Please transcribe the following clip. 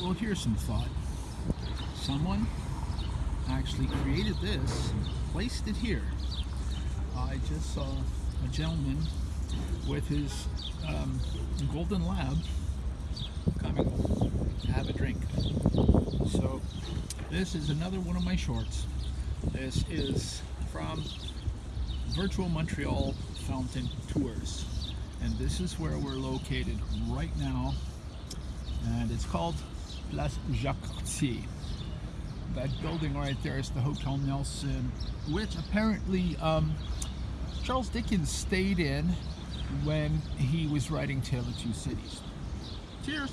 Well, here's some thought. Someone actually created this, placed it here. I just saw a gentleman with his um, golden lab coming to have a drink. So this is another one of my shorts. This is from Virtual Montreal Fountain Tours. And this is where we're located right now. And it's called Place Jacques Cartier. That building right there is the Hotel Nelson, which apparently um, Charles Dickens stayed in when he was writing Tale of Two Cities. Cheers!